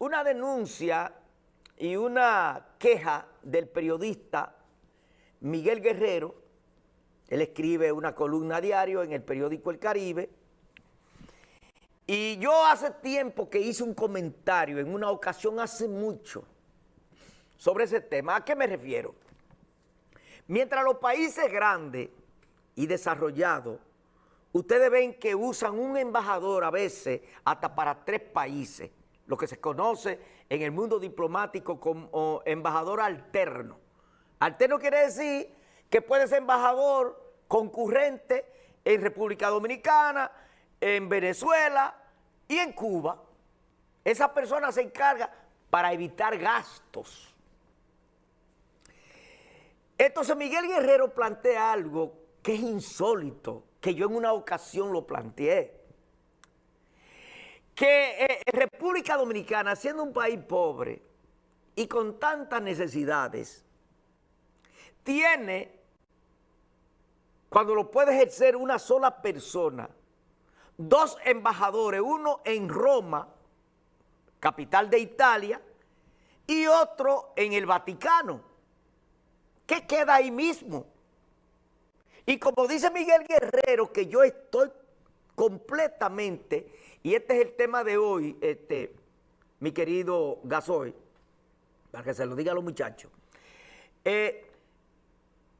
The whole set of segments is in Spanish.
una denuncia y una queja del periodista Miguel Guerrero, él escribe una columna diario en el periódico El Caribe, y yo hace tiempo que hice un comentario en una ocasión hace mucho sobre ese tema. ¿A qué me refiero? Mientras los países grandes y desarrollados, ustedes ven que usan un embajador a veces hasta para tres países, lo que se conoce en el mundo diplomático como embajador alterno. Alterno quiere decir que puede ser embajador concurrente en República Dominicana, en Venezuela y en Cuba. Esa persona se encarga para evitar gastos. Entonces Miguel Guerrero plantea algo que es insólito, que yo en una ocasión lo planteé. Que eh, República Dominicana, siendo un país pobre y con tantas necesidades, tiene, cuando lo puede ejercer una sola persona, dos embajadores, uno en Roma, capital de Italia, y otro en el Vaticano, que queda ahí mismo. Y como dice Miguel Guerrero, que yo estoy completamente, y este es el tema de hoy, este, mi querido Gasoy, para que se lo diga a los muchachos, eh,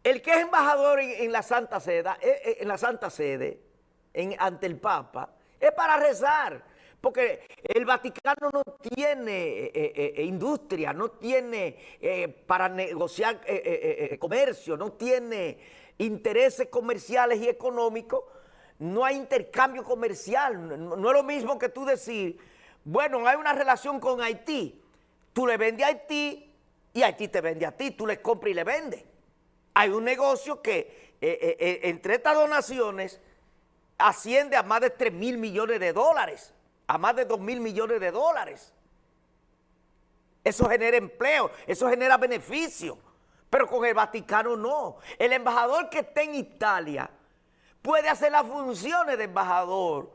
el que es embajador en, la Santa Sede, eh, eh, en la Santa Sede, ante el Papa, es para rezar, porque el Vaticano no tiene industria, no tiene para negociar comercio, no tiene intereses comerciales y económicos, no hay intercambio comercial, no, es lo mismo que tú decir, bueno, hay una relación con Haití, tú le vendes a Haití y Haití te vende a ti, tú le compras y le vendes. Hay un negocio que entre estas dos naciones asciende a más de 3 mil millones de dólares, a más de 2 mil millones de dólares. Eso genera empleo, eso genera beneficio, pero con el Vaticano no. El embajador que esté en Italia puede hacer las funciones de embajador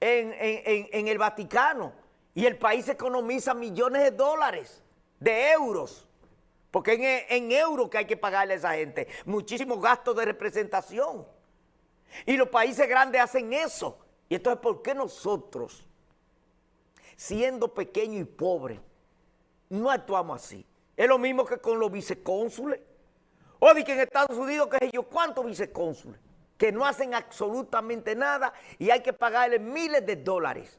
en, el Vaticano y el país economiza millones de dólares, de euros, porque en, en euros que hay que pagarle a esa gente, muchísimos gastos de representación. Y los países grandes hacen eso. Y entonces, ¿por qué nosotros, siendo pequeños y pobres, no actuamos así? Es lo mismo que con los vicecónsules. O que en Estados Unidos, que sé yo, ¿cuántos vicecónsules? Que no hacen absolutamente nada y hay que pagarle miles de dólares.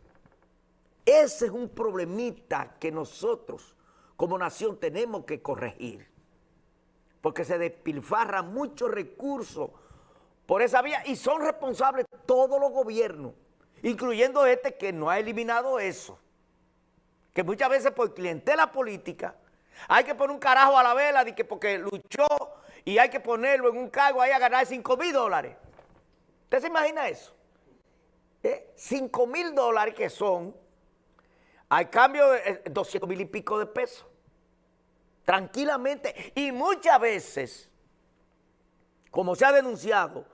Ese es un problemita que nosotros como nación tenemos que corregir. Porque se despilfarran muchos recursos por esa vía y son responsables todos los gobiernos, incluyendo este que no ha eliminado eso. Que muchas veces por clientela política hay que poner un carajo a la vela de que porque luchó y hay que ponerlo en un cargo ahí a ganar 5 mil dólares. ¿Usted se imagina eso? 5 ¿Eh? mil dólares que son al cambio de 200 eh, mil y pico de pesos. Tranquilamente. Y muchas veces, como se ha denunciado,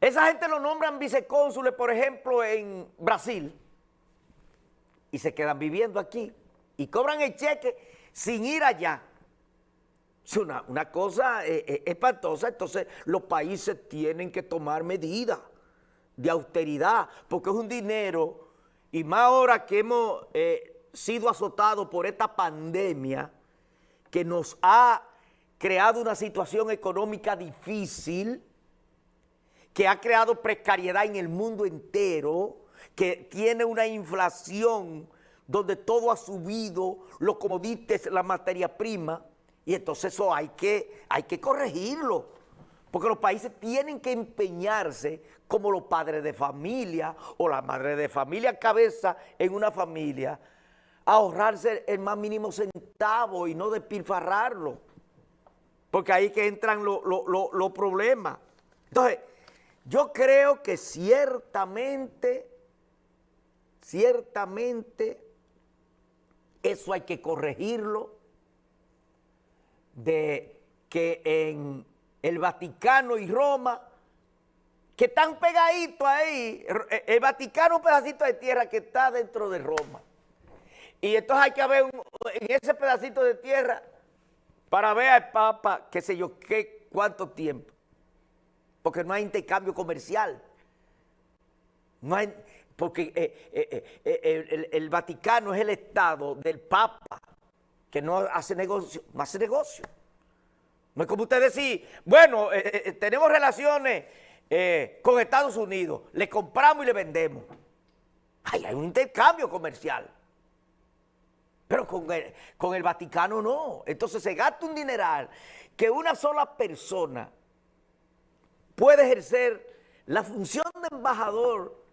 esa gente lo nombran vicecónsules, por ejemplo, en Brasil, y se quedan viviendo aquí, y cobran el cheque sin ir allá. Es una, cosa eh, eh, espantosa, entonces los países tienen que tomar medidas de austeridad, porque es un dinero, y más ahora que hemos eh, sido azotados por esta pandemia, que nos ha creado una situación económica difícil, que ha creado precariedad en el mundo entero, que tiene una inflación donde todo ha subido, los comodites, la materia prima, y entonces eso hay que, hay que corregirlo, porque los países tienen que empeñarse como los padres de familia o la madre de familia cabeza en una familia, a ahorrarse el más mínimo centavo y no despilfarrarlo, porque ahí que entran los problemas. Entonces, yo creo que ciertamente, ciertamente, eso hay que corregirlo, de que en el Vaticano y Roma, que están pegaditos ahí, el Vaticano un pedacito de tierra que está dentro de Roma. Y entonces hay que haber en ese pedacito de tierra para ver al Papa, qué sé yo, qué, cuánto tiempo. Porque no hay intercambio comercial. No hay, porque eh, eh, eh, el, Vaticano es el Estado del Papa, que no hace negocio, no hace negocio. No es como usted decir, bueno, tenemos relaciones con Estados Unidos, le compramos y le vendemos. Ay, hay un intercambio comercial. Pero con con el Vaticano no. Entonces se gasta un dineral que una sola persona puede ejercer la función de embajador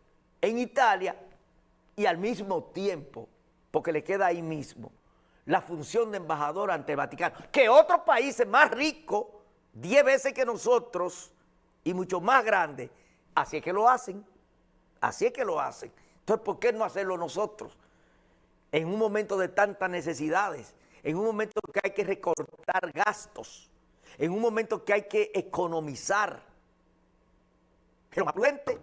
en Italia y al mismo tiempo, porque le queda ahí mismo, la función de embajador ante el Vaticano, que otros países más ricos, 10 veces que nosotros y mucho más grandes, así es que lo hacen, así es que lo hacen. Entonces, ¿por qué no hacerlo nosotros? En un momento de tantas necesidades, en un momento que hay que recortar gastos, en un momento que hay que economizar. Pero más prudente